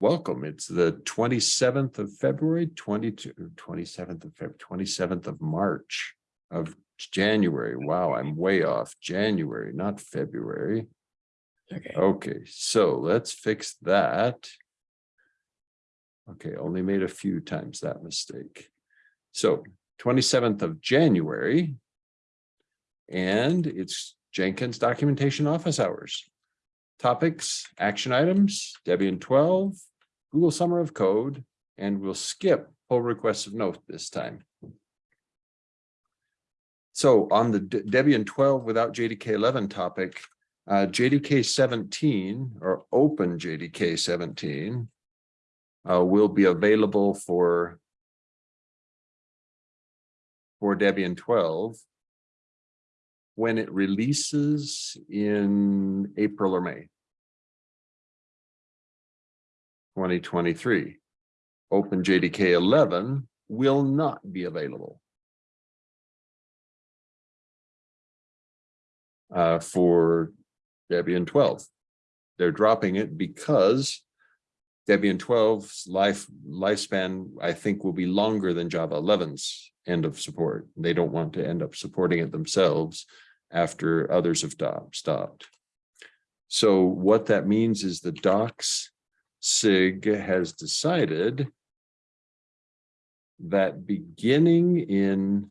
welcome. It's the twenty-seventh of February, 22 27th of Feb, twenty-seventh of March of January. Wow, I'm way off. January, not February. Okay, Okay, so let's fix that. Okay, only made a few times that mistake. So twenty-seventh of January. And it's Jenkins Documentation Office Hours. Topics, action items, Debian twelve, Google Summer of Code, and we'll skip pull requests of note this time. So on the De- Debian twelve without JDK eleven topic, uh, JDK seventeen or open JDK seventeen. Uh, will be available for. For Debian twelve. When it releases in April or May. Twenty twenty-three. OpenJDK eleven will not be available. Uh, for Debian twelve. They're dropping it because Debian 12's life lifespan, I think, will be longer than Java 11's end of support. They don't want to end up supporting it themselves after others have stopped. So what that means is the docs SIG has decided that beginning in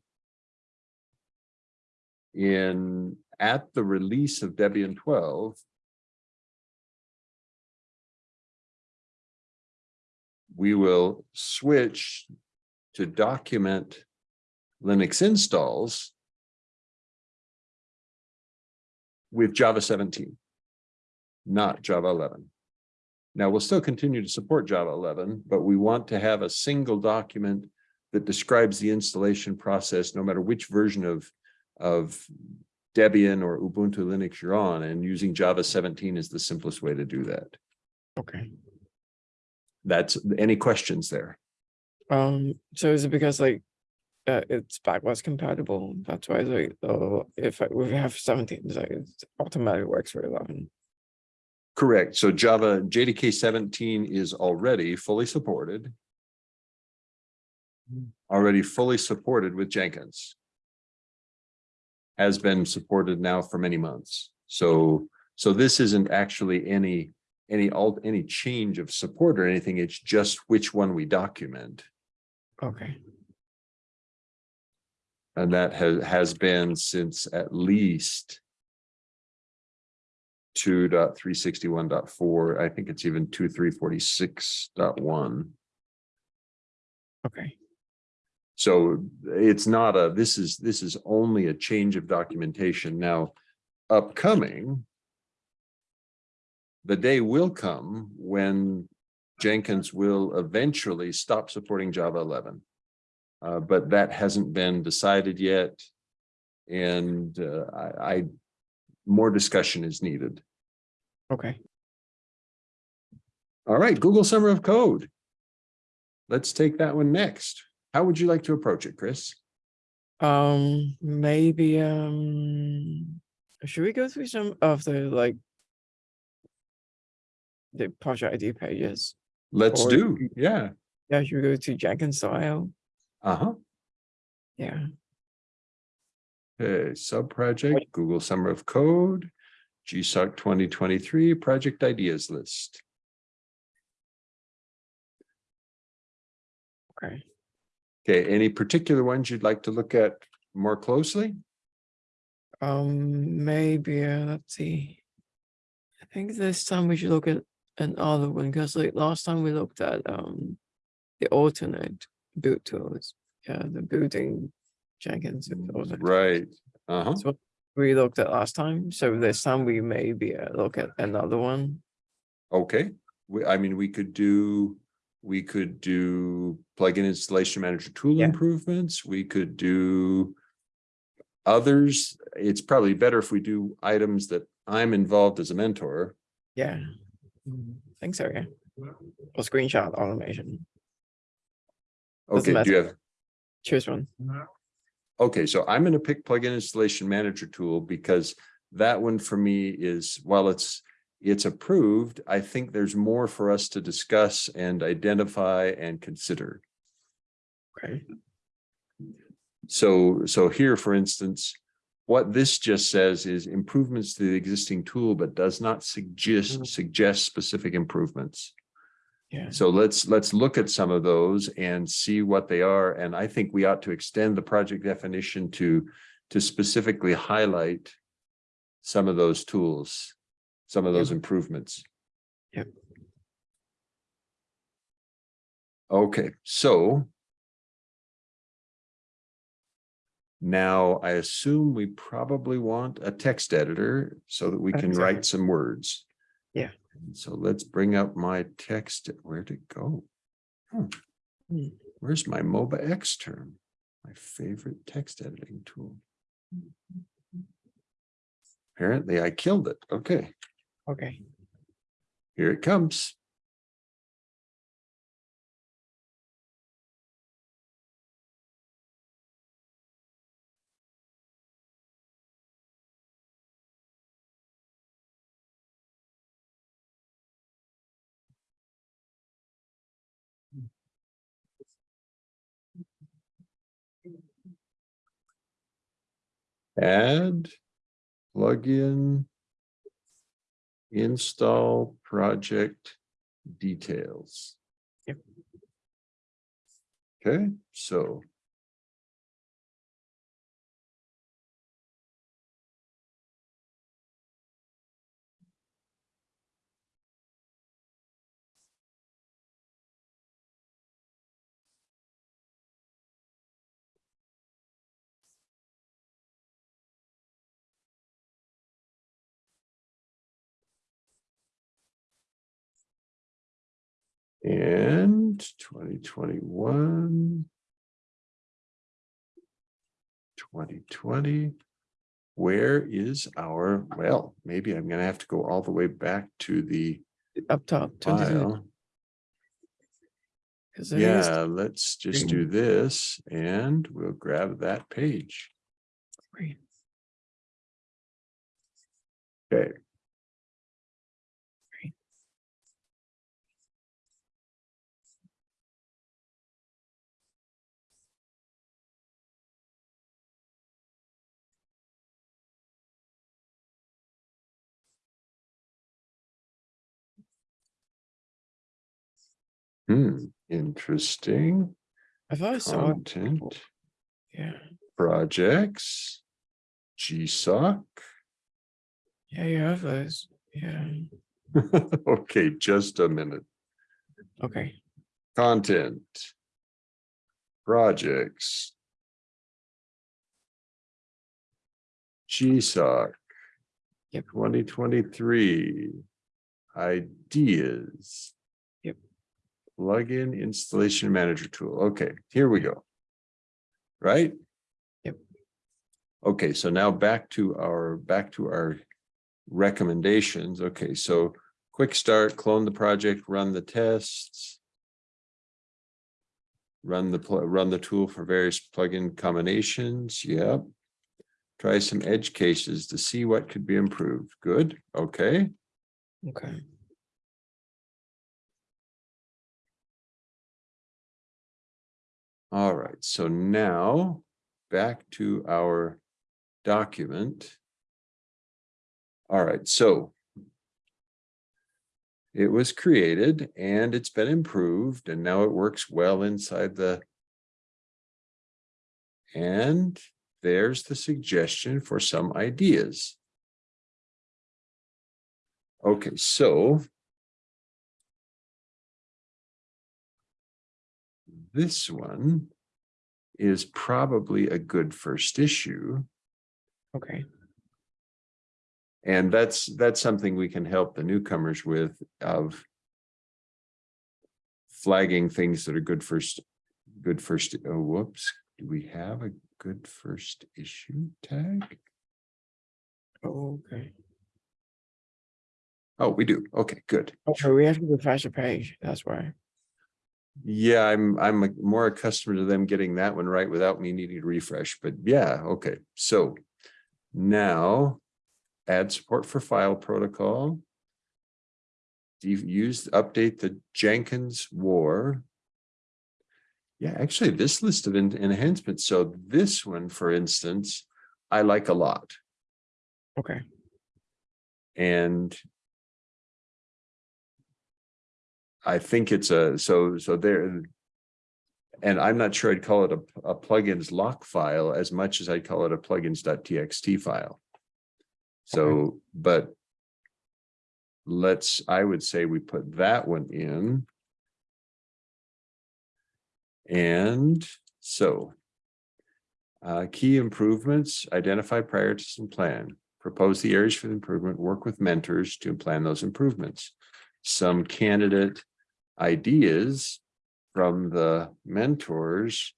in at the release of Debian 12, we will switch to document Linux installs with Java 17, not Java 11. Now, we'll still continue to support Java 11, but we want to have a single document that describes the installation process, no matter which version of, of Debian or Ubuntu Linux you're on, and using Java 17 is the simplest way to do that. okay. That's, any questions there? Um, so is it because like, uh, it's backwards compatible? That's why like, uh, if I- we have seventeen, it's it automatically works for eleven. Correct. So Java JDK seventeen is already fully supported. Already fully supported with Jenkins. Has been supported now for many months. So, so this isn't actually any, any alt, any change of support or anything. It's just which one we document. Okay, And that has, has been since at least. Two dot three sixty-one dot four, I think it's even two, three forty-six dot one. okay, So it's not a, this is, this is only a change of documentation now upcoming. The day will come when Jenkins will eventually stop supporting Java eleven. Uh, but that hasn't been decided yet. And uh, I, I, more discussion is needed. okay. All right, Google Summer of Code. Let's take that one next. How would you like to approach it, Chris? Um, maybe, um, should we go through some of the like. The project ID pages? Let's Or- do, yeah, Yeah, should we go to Jenkins style? Uh-huh. Yeah, Okay, sub-project, Google Summer of Code, GSOC twenty twenty-three, project ideas list. okay. Okay, any particular ones you'd like to look at more closely? Um, maybe, uh, let's see. I think this time we should look at another one, because like last time we looked at, um, the alternate build tools. Yeah, the booting Jenkins. tools. Right, uh-huh, what we looked at last time, so this time we maybe uh, look at another one. okay. We, I mean, we could do, we could do plugin installation manager tool Yeah. improvements, we could do. Others, it's probably better if we do items that I'm involved as a mentor. Yeah. I think so, yeah. Or screenshot automation, Doesn't Okay, do you have? choose one. Okay, so I'm gonna pick plugin installation manager tool because that one for me is, while it's, it's approved, I think there's more for us to discuss and identify and consider. Okay. So, so here, for instance, what this just says is improvements to the existing tool, but does not suggest, Mhm. suggest specific improvements. Yeah. So let's, let's look at some of those and see what they are. And I think we ought to extend the project definition to, to specifically highlight some of those tools, some of those improvements. Yep. Okay, so now I assume we probably want a text editor so that we can Exactly. write some words. Yeah. So let's bring up my text. Where'd it go? Hmm. Hmm. Where's my MobaXterm? My favorite text editing tool. Apparently I killed it. Okay, Okay. here it comes. Add plugin install project details. Yep. Okay, so And twenty twenty-one. Twenty twenty. Where is our, well, maybe I'm gonna have to go all the way back to the Up top. 22, file. Yeah, let's just do this and we'll grab that page. three. Okay. Hmm, interesting I thought I saw content, Yeah. projects. GSOC. Yeah, you have those. Yeah. Okay, just a minute. Okay. Content. Projects. GSOC. Yep. Twenty twenty-three. Ideas. Plugin installation manager tool. Okay, here we go. Right? Yep. Okay, so now back to our, back to our recommendations. Okay, so quick start, clone the project, run the tests. Run the, run the tool for various plugin combinations. Yep. Try some edge cases to see what could be improved. Good, okay. Okay. All right, so now back to our document. All right, so it was created and it's been improved and now it works well inside the and there's the suggestion for some ideas. Okay, so this one is probably a good first issue. Okay. And that's, that's something we can help the newcomers with of flagging things that are good first, good first, oh, whoops. Do we have a good first issue tag? Oh, okay. Oh, we do. Okay, good. Oh, okay, we have to refresh the page. That's why. Yeah, I'm, I'm more accustomed to them getting that one right without me needing to refresh, but yeah, okay, so. Now, add support for file protocol. use, update the Jenkins War. Yeah, actually, this list of en- enhancements, so this one, for instance, I like a lot. Okay, And I think it's a, so, so there. And I'm not sure I'd call it a, a plugins lock file as much as I'd call it a plugins.txt file. So, but. Let's, I would say we put that one in. And so. Uh, key improvements, identify priorities and plan, propose the areas for the improvement, work with mentors to plan those improvements. Some candidate ideas from the mentors.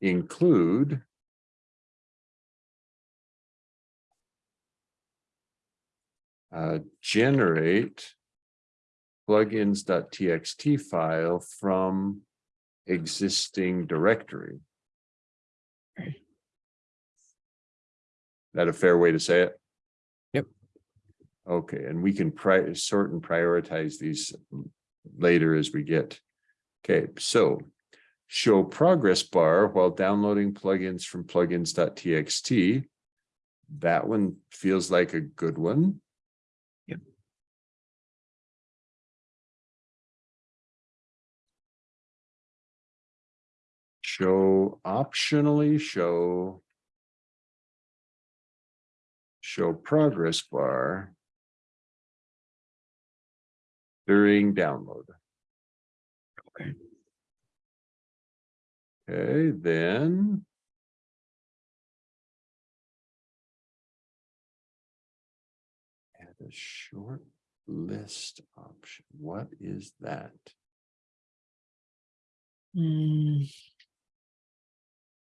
Include. Uh, generate. Plugins.txt file from existing directory. Okay. That a fair way to say it? Okay, and we can pri- sort and prioritize these later as we get. Okay, so show progress bar while downloading plugins from plugins.txt. That one feels like a good one. Yep. Show optionally show. Show progress bar. During download. okay, Okay, then. Add a short list option. What is that? hmm.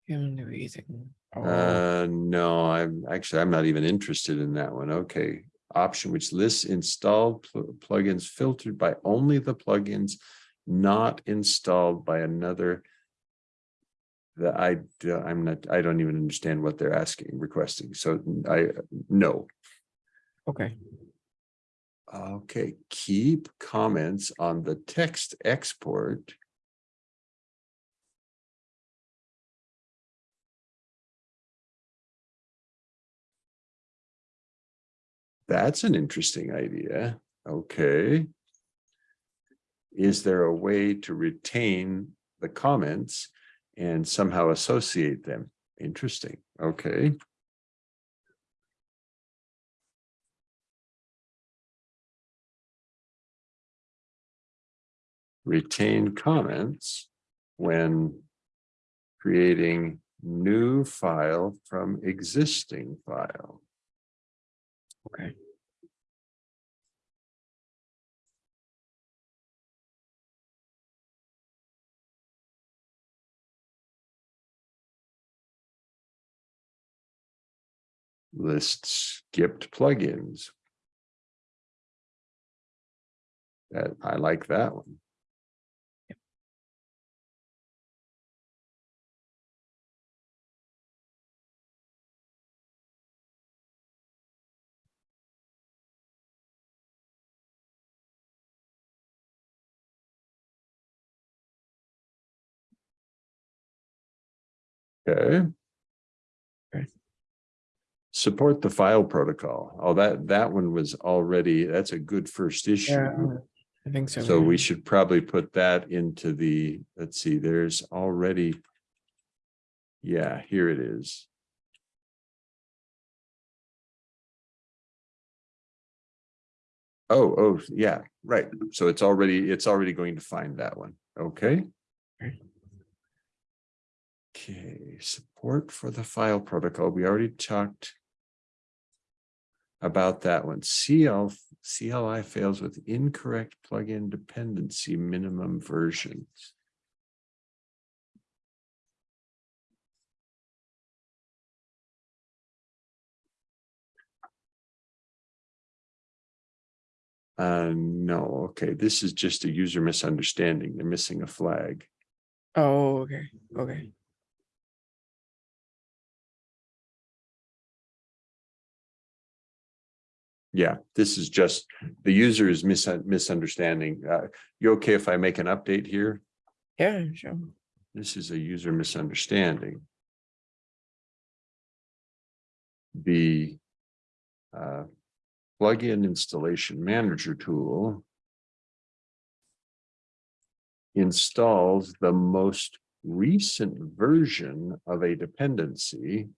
Human reading. Oh, Uh, no, I'm actually, I'm not even interested in that one. Okay. Option which lists installed pl- plugins filtered by only the plugins not installed by another. The I, I'm not, I don't even understand what they're asking, requesting. So I, no. okay, Okay, keep comments on the text export. That's an interesting idea. Okay. Is there a way to retain the comments and somehow associate them? Interesting. Okay. retain comments when creating new file from existing file. Okay. List skipped plugins. That, I like that one. Okay. Okay. Support the file protocol. Oh, that, that one was already, that's a good first issue. Yeah, I think so. So we should probably put that into the, let's see, there's already. Yeah, here it is. Oh, oh, yeah, right. So it's already, it's already going to find that one. Okay. Okay. Okay, support for the file protocol. We already talked. About that one. CL, CLI fails with incorrect plugin dependency minimum versions. Uh, no, okay, this is just a user misunderstanding. They're missing a flag. Oh, okay, okay. Yeah, this is just, the user is mis- misunderstanding. Uh, you okay if I make an update here? Yeah, sure. This is a user misunderstanding. The uh, plugin installation manager tool installs the most recent version of a dependency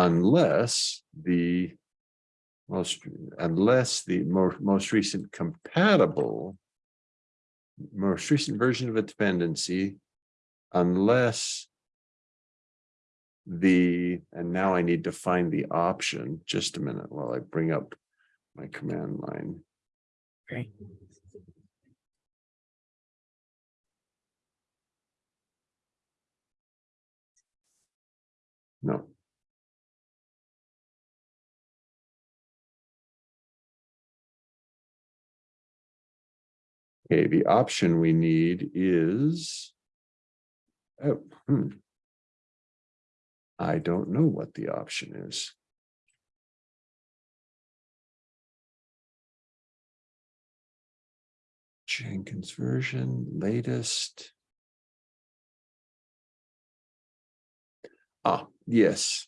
unless the most, unless the more, most recent compatible most recent version of a dependency unless the, and now I need to find the option, just a minute while I bring up my command line. Okay. Okay, the option we need is. Oh, hmm. I don't know what the option is. Jenkins version, latest. Ah, yes.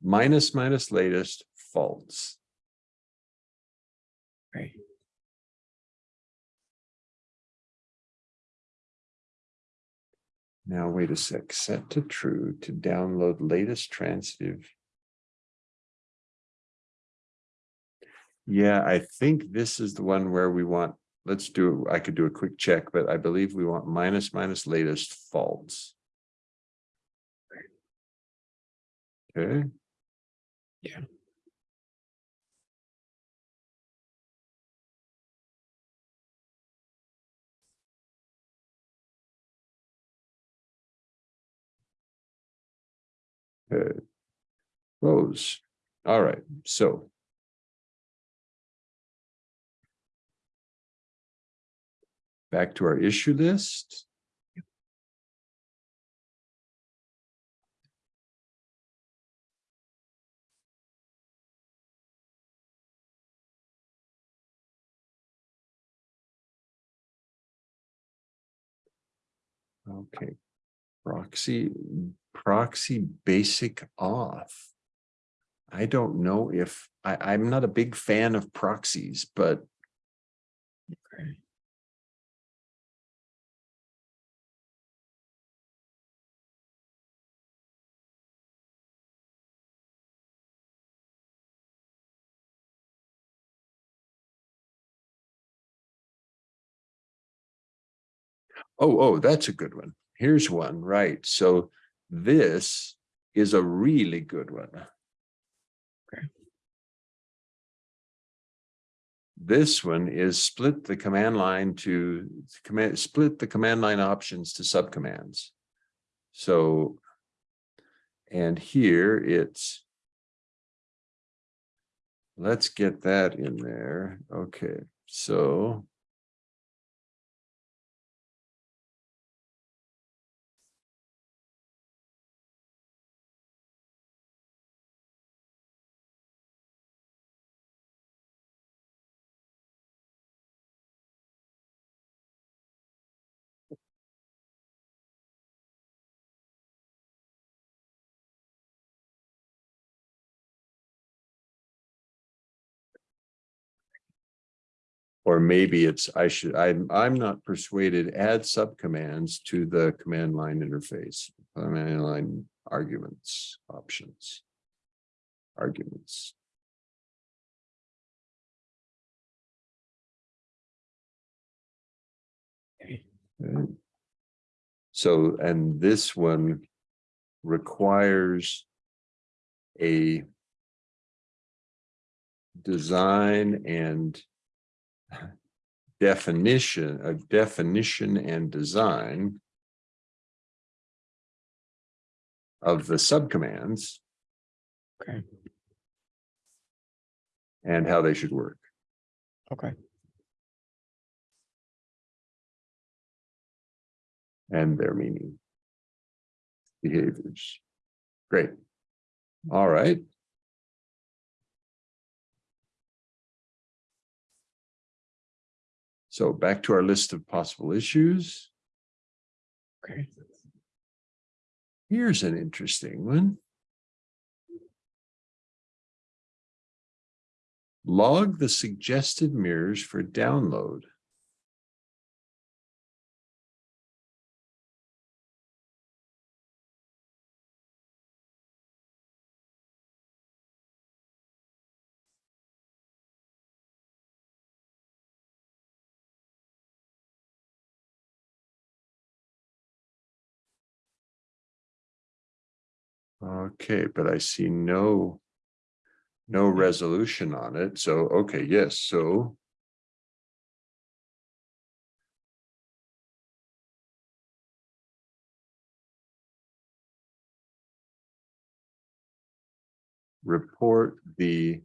Minus minus latest false. Right. Now, wait a sec, set to true to download latest transitive. Yeah, I think this is the one where we want, let's do, I could do a quick check, but I believe we want minus minus latest false. Okay. Yeah. Close. All right, so. Back to our issue list. Okay, proxy, proxy basic auth. I don't know if, I, I'm not a big fan of proxies, but Okay. Oh, oh, that's a good one. Here's one, right? So this is a really good one. Okay. This one is split the command line to command, split the command line options to subcommands. So, and here it's let's get that in there. Okay, so Or maybe it's, I should, I'm, I'm not persuaded, add subcommands to the command line interface, command line arguments, options. Arguments. Okay. So, and this one requires a design and definition, of definition and design of the subcommands Okay. and how they should work. Okay. and their meaning. behaviors. Great. All right. So back to our list of possible issues. Okay. Here's an interesting one. Log the suggested mirrors for download. Okay, but I see no. No hmm. resolution on it, so, okay, yes, so. Report the.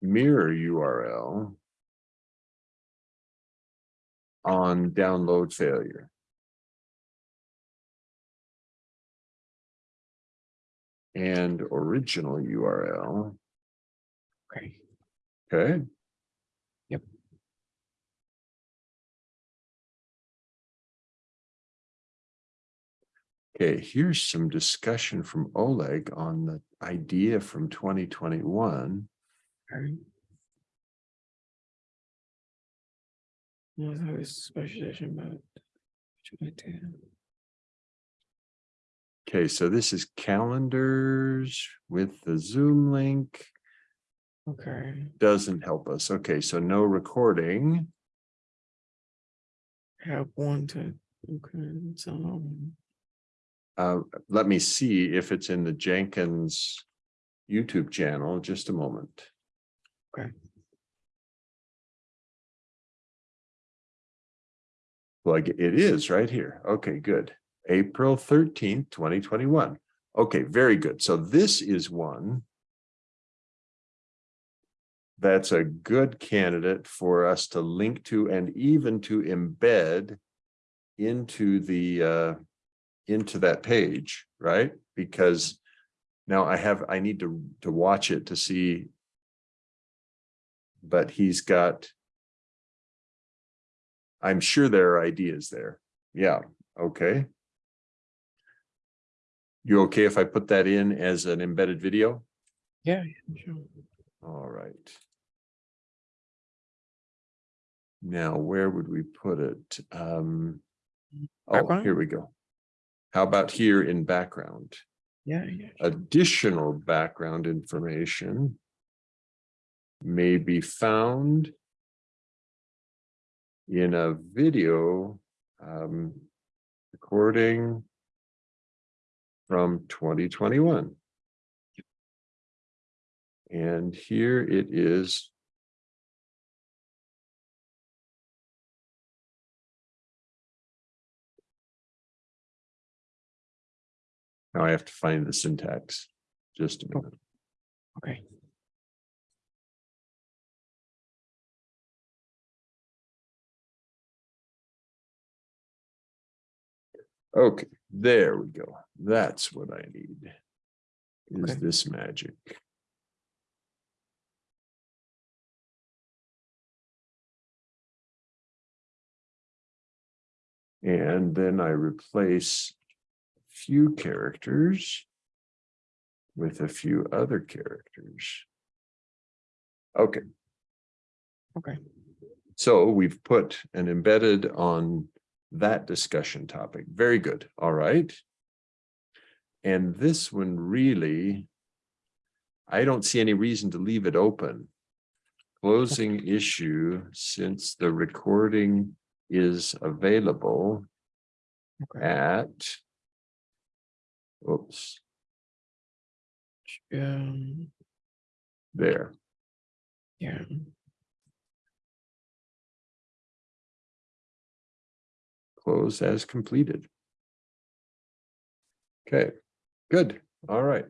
Mirror URL. On download failure. And original URL. Okay. Okay. Yep. Okay, here's some discussion from Oleg on the idea from twenty twenty-one. Okay. Yeah, that was specialization about. which idea? Okay, so this is calendars with the Zoom link. Okay, Doesn't help us. Okay, so no recording. have one to, okay, so. Uh, let me see if it's in the Jenkins YouTube channel, just a moment. Okay. Like it is right here. Okay, good. April thirteenth, twenty twenty-one. Okay, very good. So this is one. That's a good candidate for us to link to and even to embed into the uh, into that page, right? Because now I have, I need to, to watch it to see. But he's got. I'm sure there are ideas there. Yeah, okay. You okay if I put that in as an embedded video? Yeah, sure. All right. Now, where would we put it? Um. Oh, Background? here we go. How about here in background? Yeah, yeah. Additional background information. May be found. In a video, um, recording. From twenty twenty-one. And here it is. Now I have to find the syntax. Just a oh, minute. Okay. Okay, there we go. That's what I need. Is Okay. this magic? And then I replace a few characters with a few other characters. Okay, Okay, so we've put an embedded on that discussion topic. Very good. All right. And this one really, I don't see any reason to leave it open. Closing issue since the recording is available okay. at. Oops, Um, there. yeah, Close as completed. Okay, good. All right.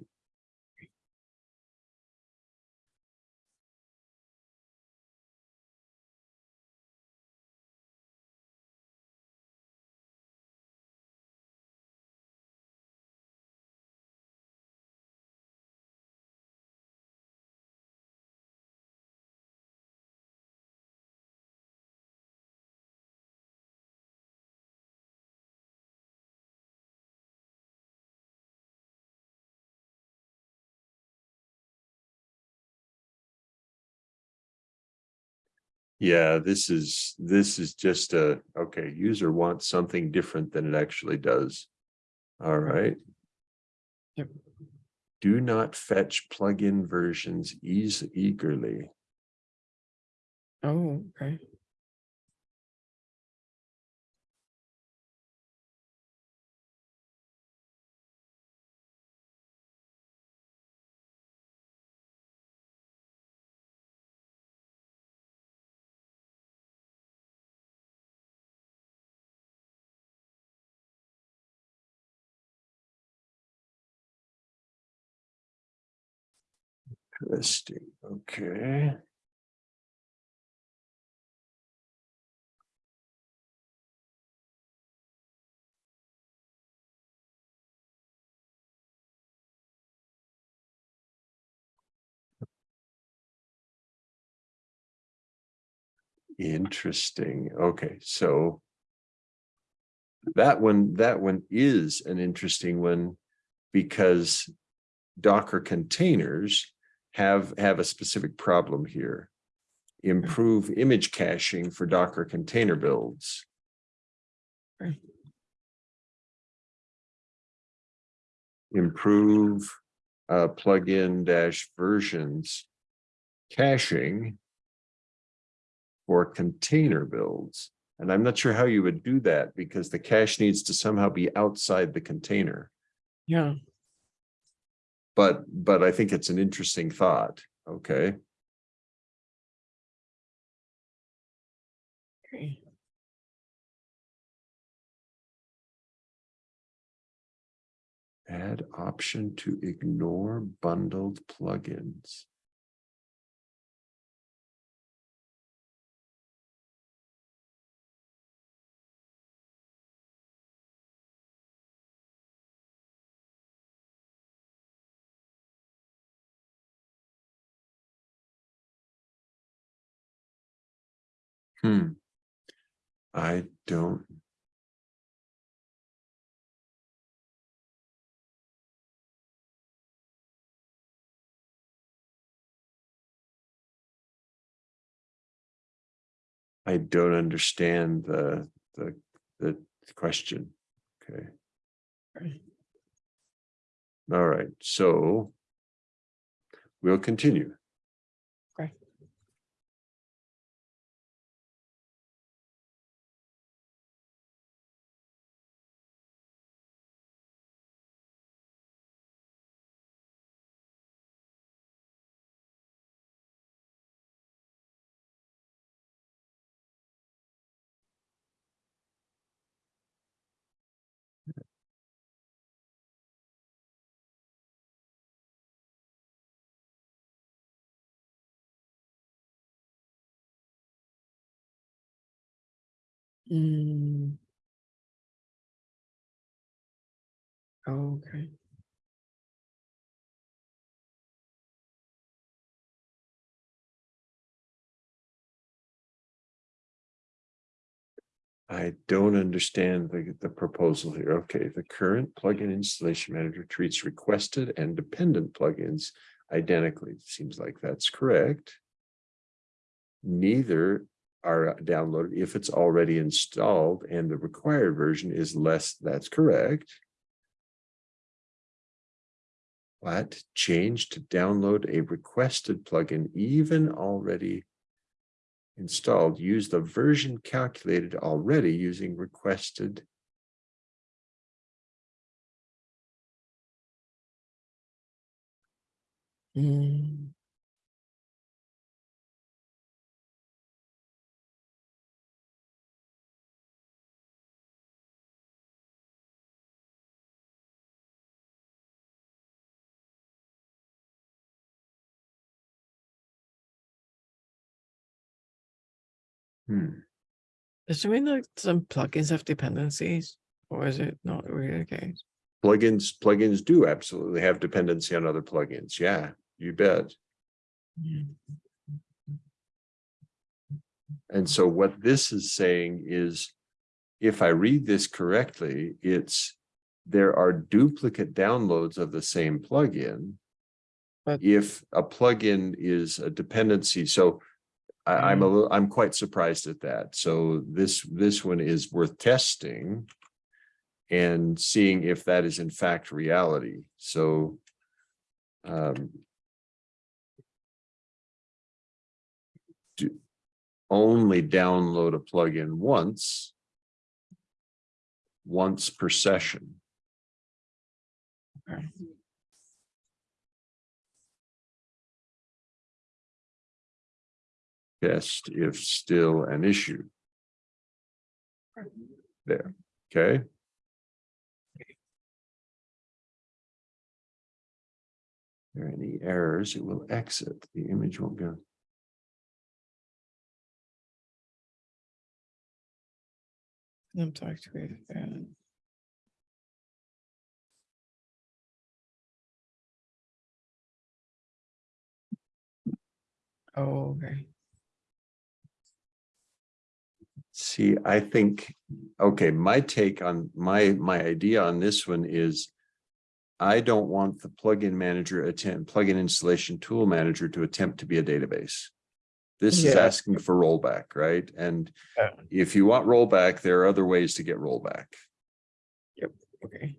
Yeah, this is, this is just a, okay, user wants something different than it actually does. All right. Yep. Do not fetch plugin versions ease eagerly. Oh, okay. Interesting, okay. Interesting, okay, so. That one, that one is an interesting one because Docker containers have, have a specific problem here. Improve image caching for Docker container builds. Improve uh, plugin dash versions caching for container builds. And I'm not sure how you would do that because the cache needs to somehow be outside the container. Yeah, But, but I think it's an interesting thought, okay? okay. Add option to ignore bundled plugins. Hmm. I don't. I don't understand the, the, the question. Okay. All right, so. We'll continue. Mm. Okay. I don't understand the, the proposal here. Okay, the current plugin installation manager treats requested and dependent plugins identically. Seems like that's correct. Neither are downloaded if it's already installed and the required version is less, that's correct. What change to download a requested plugin even already installed, use the version calculated already using requested. Mm. Hmm. Does it mean that some plugins have dependencies, or is it not really the case? Plugins, plugins do absolutely have dependency on other plugins. Yeah, you bet. And so what this is saying is, if I read this correctly, it's there are duplicate downloads of the same plugin. But- If a plugin is a dependency, so I, I'm a Mm. little, I'm quite surprised at that. So this, this one is worth testing. And seeing if that is in fact reality. So. Um. Do, only download a plugin once. Once per session. Okay. Test if still an issue. There, okay? There are any errors, it will exit, the image won't go. Contact with, uh, Oh, okay. See, I think, okay, my take on, my, my idea on this one is. I don't want the plugin manager attempt, plugin installation tool manager to attempt to be a database. This is asking for rollback, right? And Yeah. if you want rollback, there are other ways to get rollback. Yep. Okay,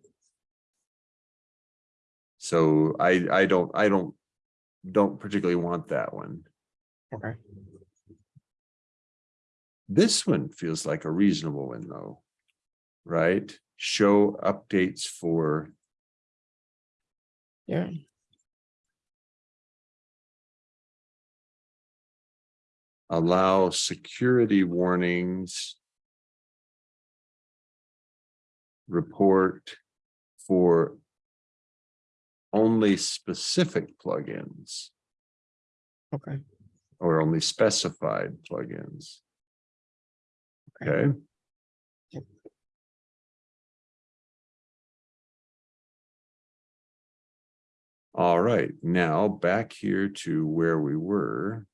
So I, I don't, I don't, don't particularly want that one. okay. This one feels like a reasonable one though. Right? Show updates for, Yeah, allow security warnings. Report for only specific plugins okay. or only specified plugins. Okay. All right, now back here to where we were.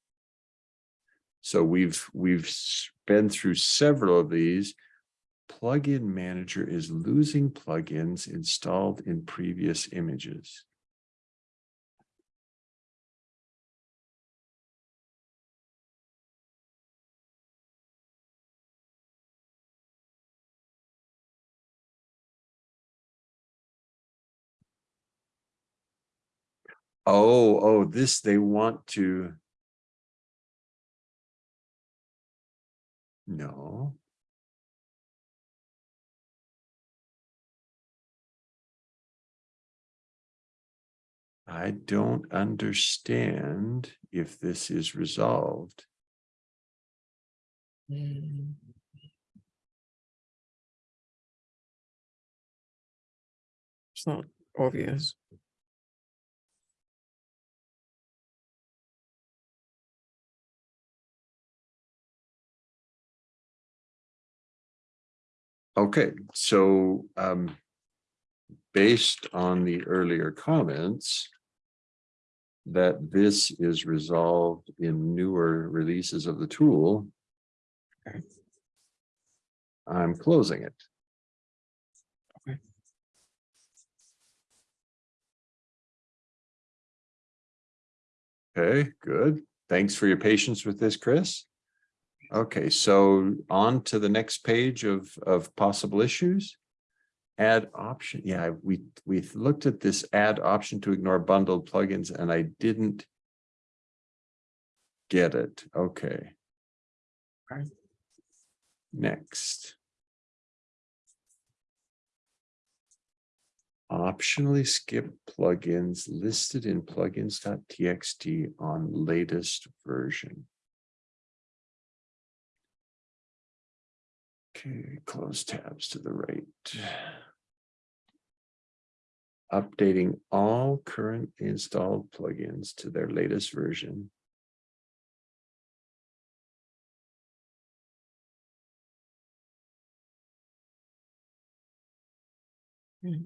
So we've, we've been through several of these. Plugin manager is losing plugins installed in previous images. Oh, oh, this, they want to. No. I don't understand if this is resolved. Mm. It's not obvious. Okay, so um. Based on the earlier comments. That this is resolved in newer releases of the tool. Okay. I'm closing it. Okay. Okay, good. Thanks for your patience with this, Chris. Okay, so on to the next page of, of possible issues. Add option, yeah, we, we looked at this add option to ignore bundled plugins and I didn't get it, okay. Next. Optionally skip plugins listed in plugins.txt on latest version. Okay, close tabs to the right. Updating all current installed plugins to their latest version. Hmm.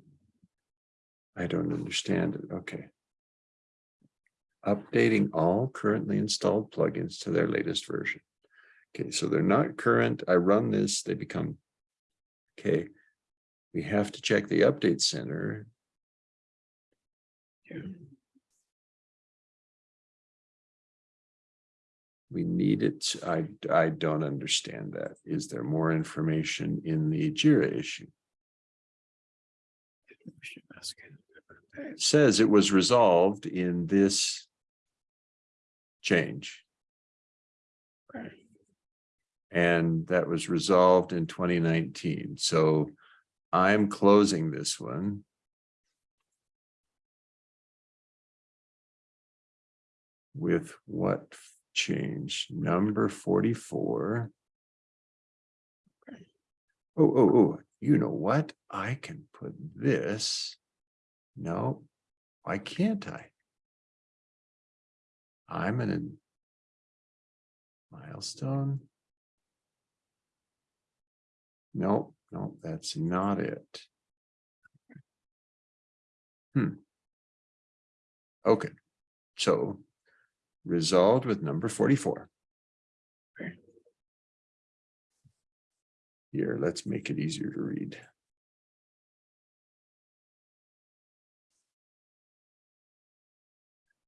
I don't understand it, okay. Updating all currently installed plugins to their latest version. Okay, so they're not current, I run this, they become. Okay. We have to check the update center, Yeah. We need it. I, I don't understand that. Is there more information in the JIRA issue? It says it was resolved in this change. And that was resolved in twenty nineteen, so I'm closing this one. With what change? Number forty-four. Oh, oh, oh, you know what? I can put this. No, why can't I? I'm in a milestone. No, no, that's not it. Hmm. Okay, so resolved with number forty-four. Here, let's make it easier to read.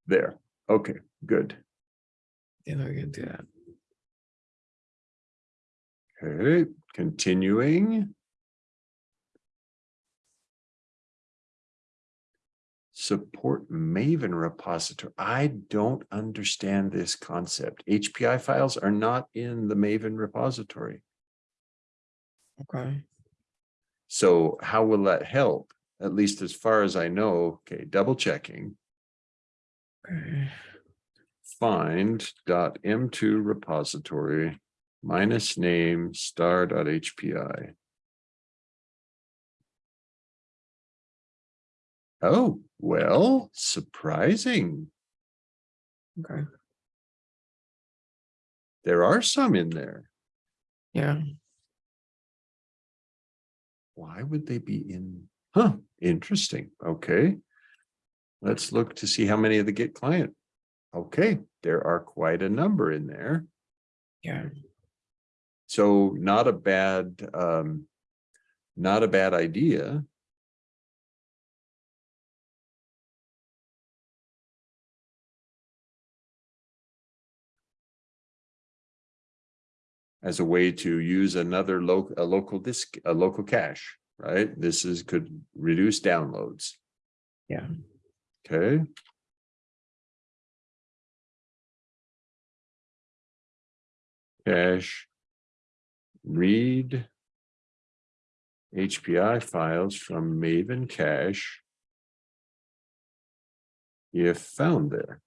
There, okay, good. Then we can do that. Okay, continuing. Support Maven repository. I don't understand this concept. HPI files are not in the Maven repository. Okay. So how will that help? At least as far as I know, okay, double checking, Okay. find dot M2 repository minus name star dot HPI. Oh, well, surprising. Okay. There are some in there. Yeah. Why would they be in? Huh, interesting. Okay. Let's look to see how many of the git client. Okay, there are quite a number in there. Yeah. So not a bad, um, not a bad idea. As a way to use another local, a local disk, a local cache, right? This is, could reduce downloads. Yeah. Okay. Cache. Read. HPI files from Maven cache. If found there.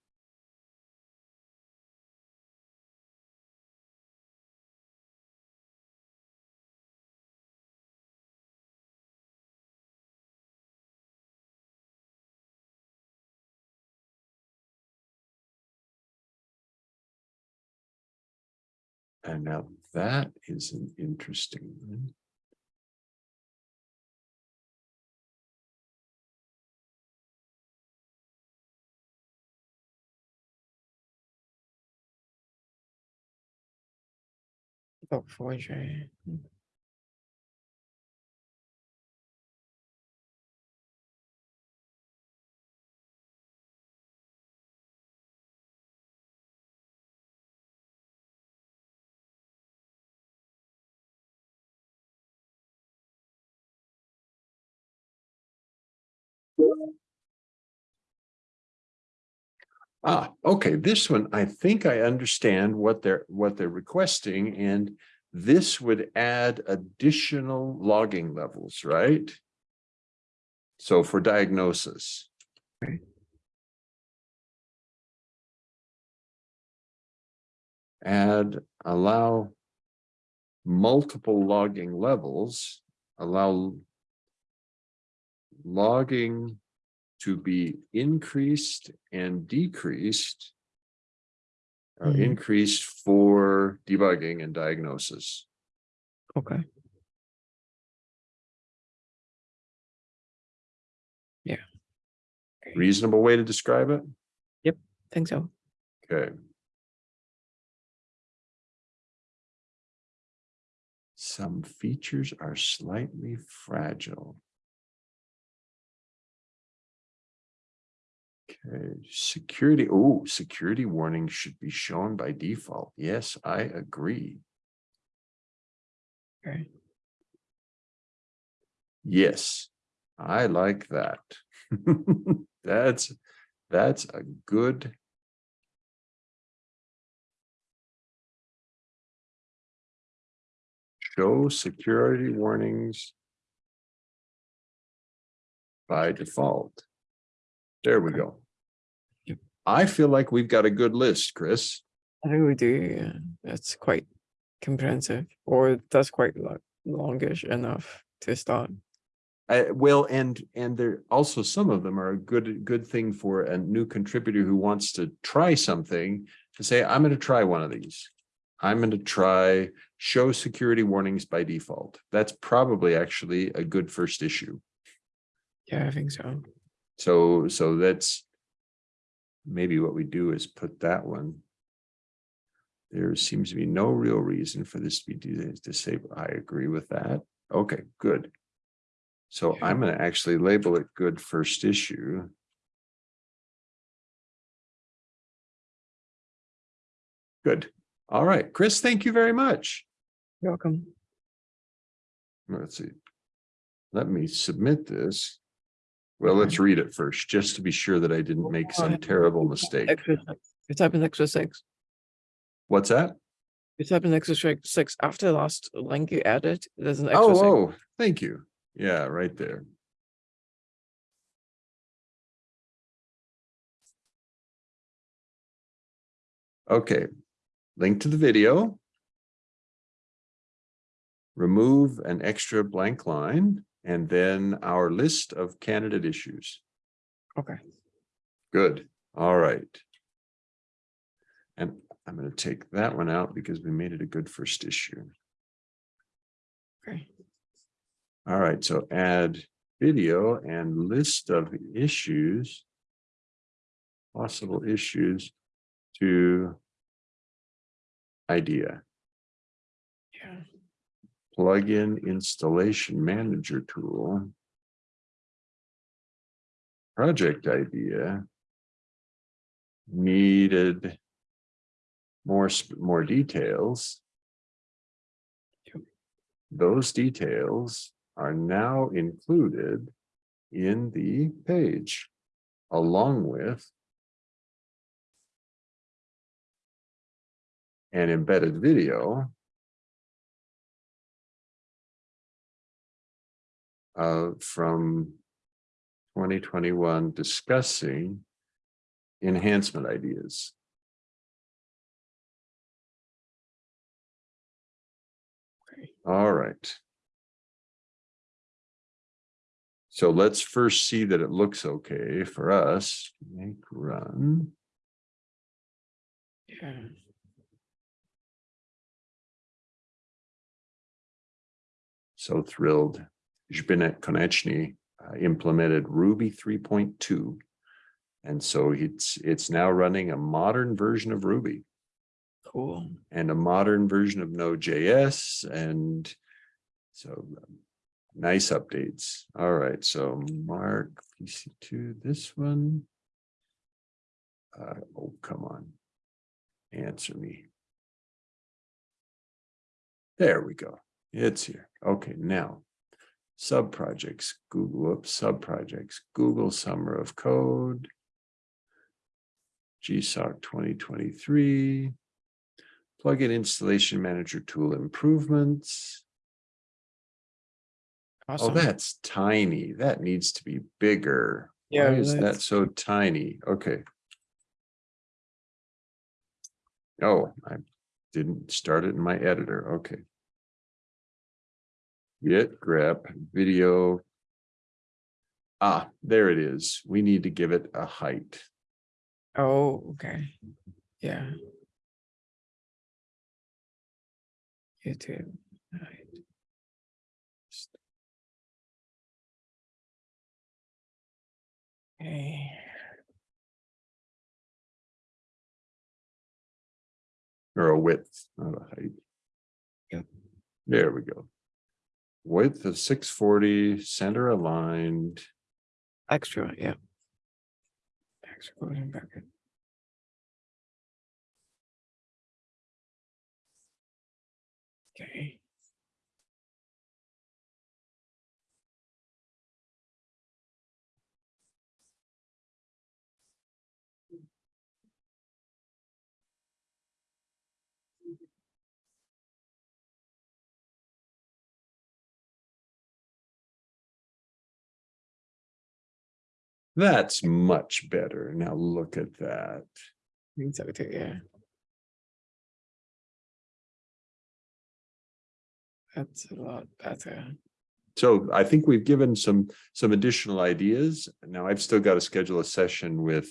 And now that is an interesting one. About four Ah, okay, this one, I think I understand what they're, what they're requesting and this would add additional logging levels, right? So for diagnosis. Right. Add, allow multiple logging levels, allow logging to be increased and decreased. Uh, Mhm. increased for debugging and diagnosis. Okay. Yeah. Reasonable way to describe it? Yep, think so. Okay. Some features are slightly fragile. Okay, security, oh, security warnings should be shown by default. Yes, I agree. Okay, Yes, I like that. That's, that's a good. Show security warnings. By default. There we go. I feel like we've got a good list, Chris. I think we do, yeah, that's quite comprehensive, or that's quite lo- longish enough to start. Uh, well, and, and there also some of them are a good, good thing for a new contributor who wants to try something to say, I'm going to try one of these. I'm going to try show security warnings by default. That's probably actually a good first issue. Yeah, I think so. So, so that's maybe what we do is put that one. There seems to be no real reason for this to be dis- disabled. I agree with that. Okay, good. So Okay. I'm gonna actually label it good first issue. Good. All right, Chris, thank you very much. You're welcome. Let's see. Let me submit this. Well, mm-hmm. let's read it first, just to be sure that I didn't make some terrible mistake. Extra, you type in extra six. What's that? You type in extra six- six after the last link you added, there's an extra Oh, six. oh, thank you. Yeah, right there. Okay, link to the video. Remove an extra blank line and then our list of candidate issues. Okay, Good, all right. And I'm gonna take that one out because we made it a good first issue. okay, All right, so add video and list of issues. Possible issues to. Idea, yeah, plugin installation manager tool. Project idea. Needed. More, more details. Those details are now included in the page along with an embedded video uh, from 2021 discussing enhancement ideas. All right. So let's first see that it looks okay for us. Make run. yeah. So thrilled. Zbynek Konecny uh, implemented Ruby three point two. And so it's, it's now running a modern version of Ruby Cool. and a modern version of Node.js and so um, nice updates. All right, so Mark PC2, this one. Uh, oh, come on. Answer me. There we go. It's here. Okay, now. Sub-projects, Google, whoops, sub-projects, Google Summer of Code. GSOC twenty twenty-three. Plugin installation manager tool improvements. Oh, awesome. Oh, that's tiny. That needs to be bigger. Yeah, Why is that so tiny? Okay. Oh, I didn't start it in my editor. Okay. Git grep video. Ah, there it is. We need to give it a height. Oh, okay, yeah. YouTube. right. Okay, Or a width, not a height. Yep. There we go. Width of six forty, center aligned. extra, yeah. Extra recording packet. Okay. That's much better. Now look at that. I think so too, yeah. That's a lot better. So I think we've given some, some additional ideas. Now I've still got to schedule a session with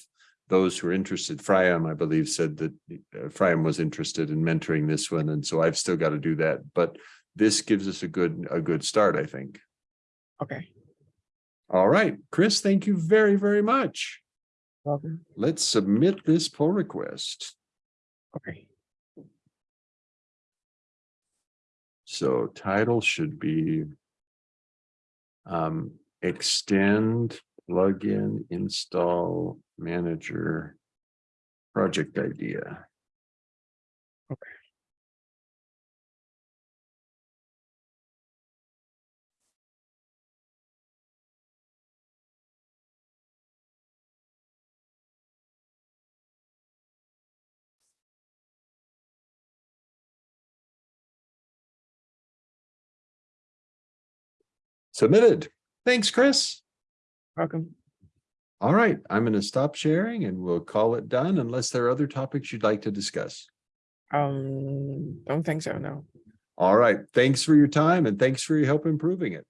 those who are interested. Fryam, I believe, said that uh, Fryam was interested in mentoring this one, and so I've still got to do that. But this gives us a good, a good start, I think. Okay, All right, Chris, thank you very, very much. welcome. Let's submit this pull request. Okay, So title should be um, extend, plugin, install, manager, project idea. Submitted. Thanks, Chris. welcome. All right, I'm going to stop sharing and we'll call it done unless there are other topics you'd like to discuss. Um, don't think so, no. All right, thanks for your time and thanks for your help improving it.